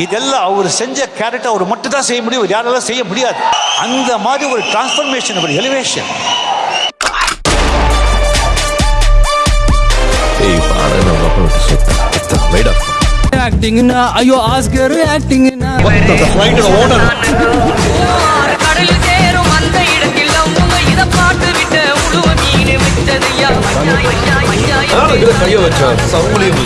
இதெல்லாம் அவர் செஞ்ச கேரக்டர் அவர் மட்டும் தான் செய்ய முடியும். யாராலும் செய்ய முடியாது. அந்த மாதிரி ஒரு டிரான்ஸ்ஃபர்மேஷன் ஒரு எலிவேஷன் ஆக்டிங்னா ஐயோ ஆஸ்கர் ஆக்டிங்னா அந்த வச்சா சவுளியம்